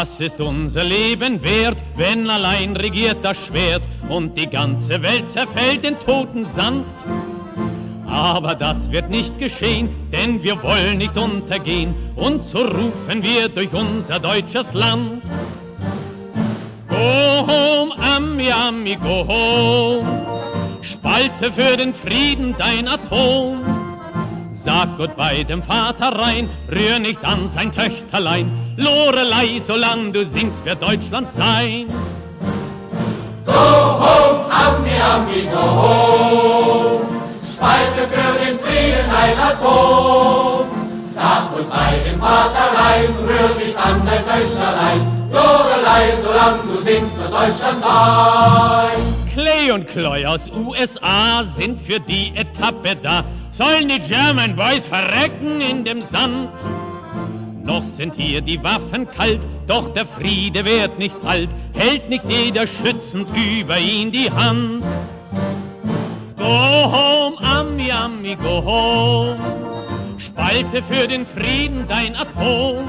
Was ist unser Leben wert, wenn allein regiert das Schwert und die ganze Welt zerfällt in toten Sand? Aber das wird nicht geschehen, denn wir wollen nicht untergehen und so rufen wir durch unser deutsches Land. Go home, Ami, Ami, go home. Spalte für den Frieden dein Atom. Sag Goodbye dem Vater rein, rühr nicht an sein Töchterlein. Lorelei, solang du singst, wird Deutschland sein. Go home, Ami, Ami, go home. Spalte für den Frieden ein Atom. Sag Goodbye dem Vater rein, rühr nicht an sein Töchterlein. Lorelei, solang du singst, wird Deutschland sein. Clay und Cloy aus USA sind für die Etappe da. Sollen die German Boys verrecken in dem Sand? Noch sind hier die Waffen kalt, doch der Friede wird nicht alt, hält nicht jeder schützend über ihn die Hand. Go home, Ami, Ami, go home, spalte für den Frieden dein Atom.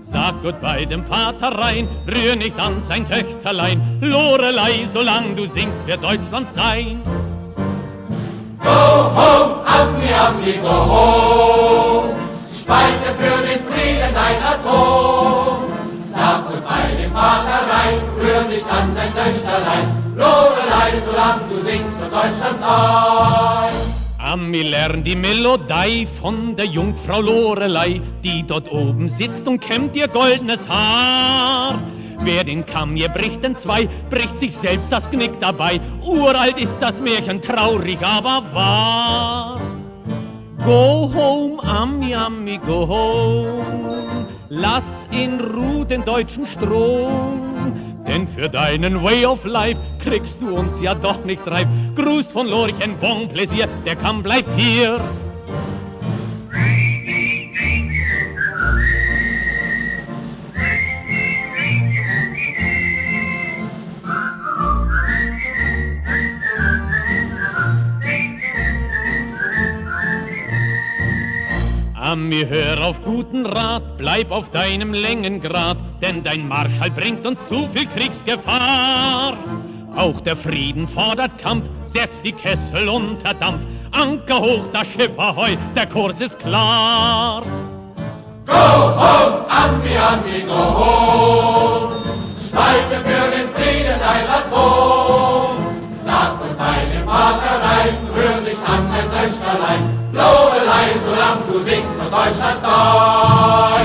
Sag Goodbye dem Vater rein, rühr nicht an sein Töchterlein. Lorelei, solang du singst, wird Deutschland sein. Go home. Spalte für den Frieden dein Atom. Sag Goodbye dem Vater rein, rühr nicht an sein Töchterlein. Lorelei, solang du singst, wird Deutschland sein. Ami lernt die Melodie von der Jungfrau Lorelei, die dort oben sitzt und kämmt ihr goldenes Haar. Wer den Kamm hier bricht in zwei, bricht sich selbst das Knick dabei. Uralt ist das Märchen, traurig, aber wahr. Go home, Ami, Ami, go home. Lass in Ruhe den deutschen Strom. Denn für deinen Way of Life kriegst du uns ja doch nicht reif. Gruß von Lorchen, bon Pläsier, der Kamm bleibt hier. Ami, hör auf guten Rat, bleib auf deinem Längengrad, denn dein Marschall bringt uns zu viel Kriegsgefahr. Auch der Frieden fordert Kampf, setzt die Kessel unter Dampf. Anker hoch, das Schiff ahoi, der Kurs ist klar. Lobe, solange du singst von Deutschland Song.